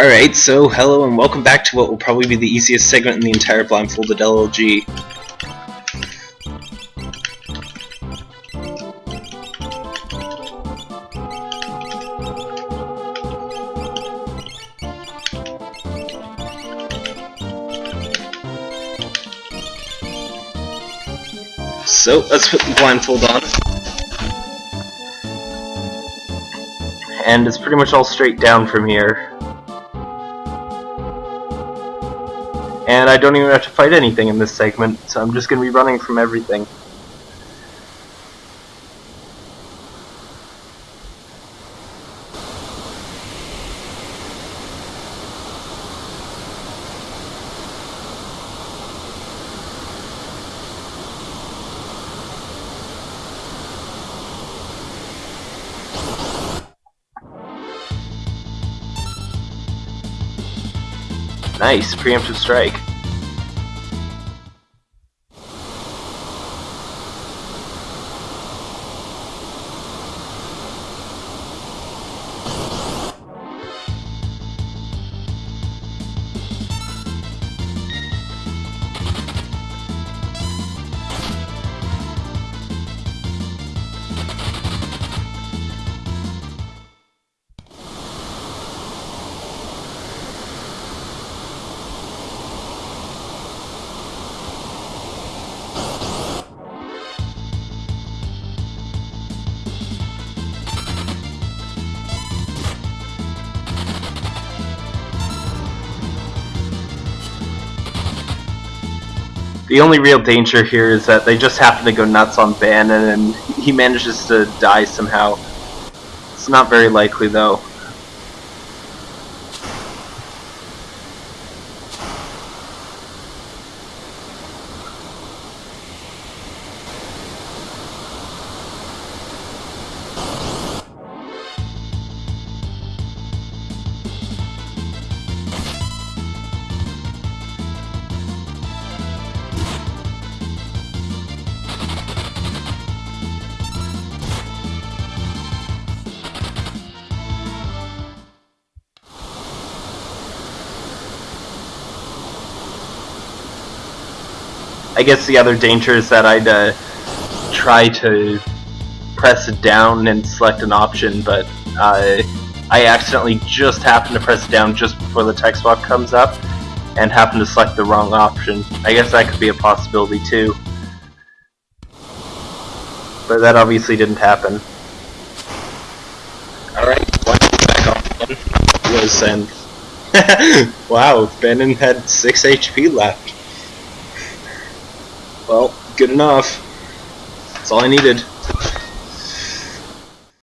Alright, so hello and welcome back to what will probably be the easiest segment in the entire Blindfolded LLG. So, let's put the blindfold on. And it's pretty much all straight down from here. And I don't even have to fight anything in this segment, so I'm just going to be running from everything. Nice, preemptive strike. The only real danger here is that they just happen to go nuts on Banon and he manages to die somehow. It's not very likely though. I guess the other danger is that I'd uh, try to press it down and select an option, but uh, I accidentally just happen to press it down just before the text box comes up and happen to select the wrong option. I guess that could be a possibility too. But that obviously didn't happen. Alright, back on was and wow, Banon had 6 HP left. Well, good enough. That's all I needed.